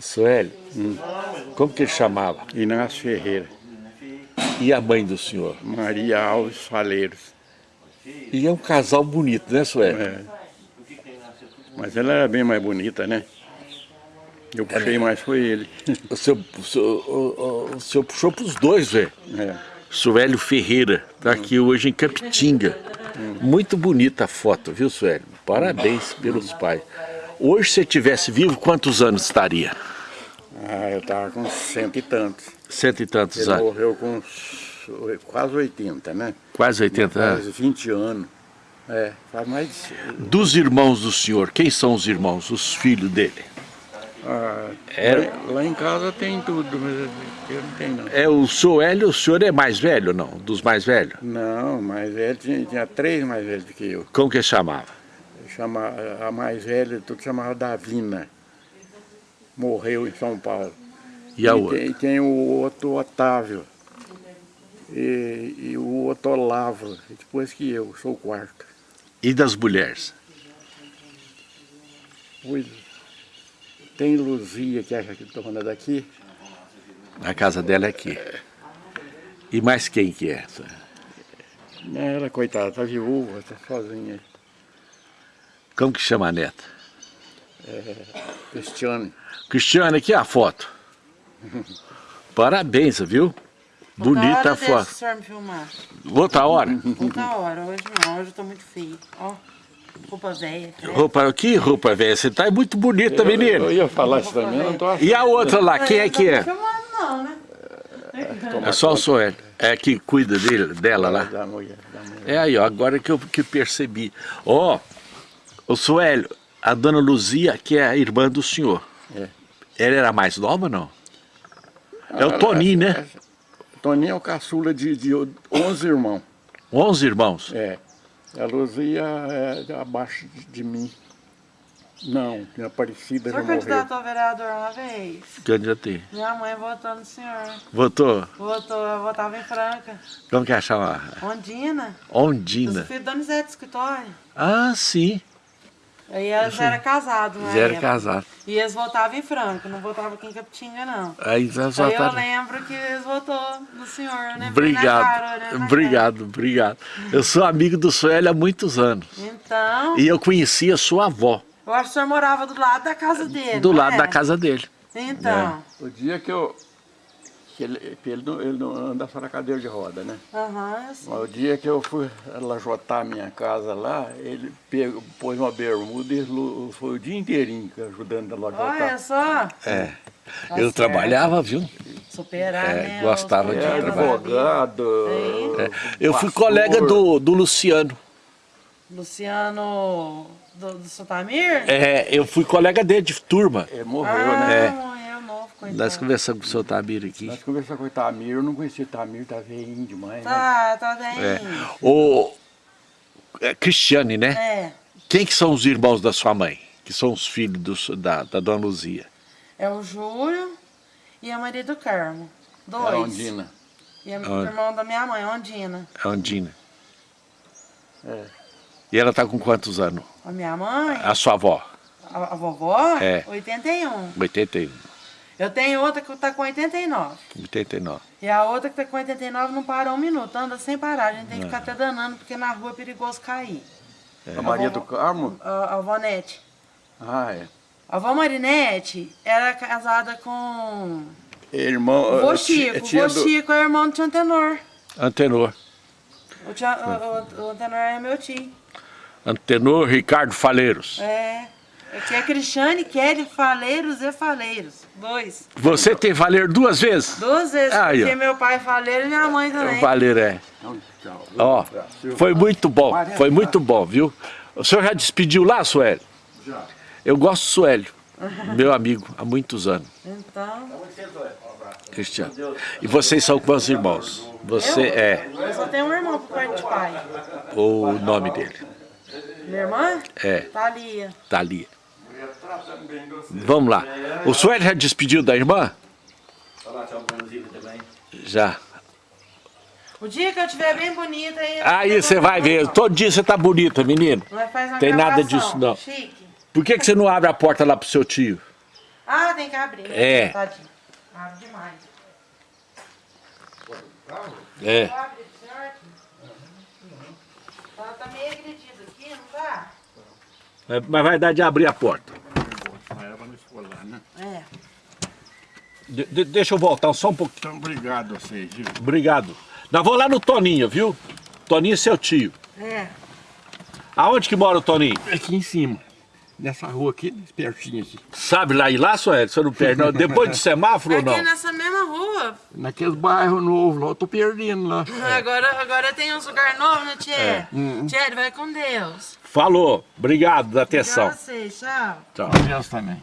Sueli, hum. como que ele chamava? Inácio Ferreira. E a mãe do senhor? Maria Alves Faleiros. E é um casal bonito, né, Sueli? É. Mas ela era bem mais bonita, né? Eu puxei mais foi ele. O senhor, o senhor, o, o senhor puxou para os dois, velho. É. Suélio Ferreira, está aqui hoje em Capitinga. Hum. Muito bonita a foto, viu, Suélio? Parabéns pelos pais. Hoje, se tivesse vivo, quantos anos estaria? Ah, eu estava com cento e tantos. Cento e tantos Ele anos? Ele morreu com quase 80, né? Quase 80 anos? Quase 20 anos. É, faz mais... Dos irmãos do senhor, quem são os irmãos, os filhos dele? Ah, Era... lá, lá, em casa tem tudo, mas eu não tenho não. É, o senhor Hélio, o senhor é mais velho não? Dos mais velhos? Não, mais velho, tinha, tinha três mais velhos do que eu. Como que chamava? Chama, a mais velha, tudo chamava Davina. Morreu em São Paulo. E a e outra? Tem, tem o outro Otávio. E, e, o outro Olavo, depois que eu, sou o quarto. E das mulheres? Pois, tem Luzia, que é a dona daqui. A casa dela é aqui. E mais quem que é? Ela, coitada, tá viúva, tá sozinha. Como que chama a neta? É, Cristiane. Cristiane, aqui é a foto. Parabéns, viu? Bonita a foto. Deixa o me filmar. Outra hora? Outra hora, hoje não, hoje eu tô muito feio. Ó, roupa velha. Roupa, que roupa velha? Você tá muito bonita, eu, menino. Eu ia falar isso também, não tô achando. E a outra lá, quem é que é? Não filmando não, né? É só o Soel. É que cuida dele, dela lá. Da mulher, da mulher. É aí, ó, agora que eu que percebi. Ó, oh, o Suélio, a dona Luzia, que é a irmã do senhor. É. Ela era mais nova ou não? É o Toninho, né? Toninho é o caçula de, de 11 irmãos. 11 irmãos? É. A Luzia é abaixo de, de mim. Não, minha parecida já morreu. Você candidatou a vereador uma vez? Candidatei. Minha mãe votou no senhor. Votou? Votou, eu votava em Franca. Como que achava? Ondina. Ondina. Os filhos da Donizete do escritório. Ah, sim. Aí eles já eram casados, né? Já era casado. E eles votavam em Franca, não votavam aqui em Capitinga, não. Aí, eles Aí votaram... eu lembro que eles votou no senhor, né? Obrigado, cara, né? obrigado, obrigado. Eu sou amigo do Suélio há muitos anos. Então... E eu conhecia sua avó. Eu acho que o senhor morava do lado da casa dele, Do lado é? da casa dele. Então... É. O dia que eu... Que ele, ele, não, ele não anda só na cadeira de roda, né? Aham, uhum, O dia que eu fui lajotar a minha casa lá, ele pegou, pôs uma bermuda e foi o dia inteirinho ajudando a lajotar. Olha só! É. Tá eu certo. trabalhava, viu? Superar, é, né? Gostava de é, trabalhar. advogado. É. Eu fui colega do, do Luciano. Luciano do, do Sotamir? É, eu fui colega dele de turma. Ele morreu, ah, né? Coitado. Nós conversamos com o seu Tamir aqui. Nós conversamos com o Tamir, eu não conhecia o Tamir, tá veinho demais, tá, né? Tá, bem. É. O é, Cristiane, né? É. Quem que são os irmãos da sua mãe? Que são os filhos do, da, da dona Luzia? É o Júlio e a Maria do Carmo. Dois. É a Ondina. E a, o irmão da minha mãe, Ondina. A Ondina. É. E ela tá com quantos anos? A minha mãe? A sua avó? A, a vovó? É. 81. 81. Eu tenho outra que tá com 89. 89. E a outra que tá com 89 não para um minuto, anda sem parar. A gente tem que ficar até danando, porque na rua é perigoso cair. É. A Maria do Carmo? A, a avó Nete. Ah, é. A avó Marinete era casada com... Irmão... O vô Chico. O vô Chico é irmão do tio Antenor. Antenor. O, tio, o, o, o Antenor é meu tio. Antenor Ricardo Faleiros. É. Aqui é Cristiane, Kelly, Faleiros e Faleiros. Dois. Você tem Faleiro duas vezes? Duas vezes, Aí, porque ó. meu pai é Faleiro e minha mãe também. Faleiro, é. Ó, foi muito bom, foi muito bom, viu? O senhor já despediu lá, Suélio? Já. Eu gosto do Suélio, meu amigo, há muitos anos. Então... Cristiano. E vocês são quantos irmãos? Você eu? é... Eu só tenho um irmão por parte de pai. O nome dele? Minha irmã? É. Thalia. Thalia. Vamos lá. O Suélio já despediu da irmã? Já. O dia que eu estiver bem bonita aí... Aí você vai ver. Todo dia você tá bonita, menino. Uma Tem nada disso, não. Chique. Por que, que você não abre a porta lá pro seu tio? Ah, tem que abrir. É. Tadinho. Abre demais. É. Abre, certo? Ela tá meio agredida aqui, não tá? Mas vai dar de abrir a porta. É. De- de- deixa eu voltar só um pouquinho. Então, obrigado a vocês, viu? Obrigado. Nós vamos lá no Toninho, viu? Toninho é seu tio. É. Aonde que mora o Toninho? Aqui em cima. Nessa rua aqui, pertinho aqui. Sabe lá ir lá, Sueli? Você não perde, não. Depois do semáforo ou Aqui não? nessa mesma rua. Naqueles bairros novos lá, eu tô perdendo lá. Agora, agora tem uns lugar novo, né, Tchê? É. Tchê, vai com Deus. Falou. Obrigado da Tchau, atenção. vocês, tchau. Tchau. Deus também.